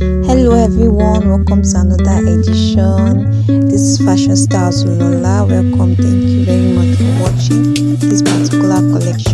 Hello everyone. Welcome to another edition. This is fashion Stars lola welcome. Thank you very much for watching this particular collection.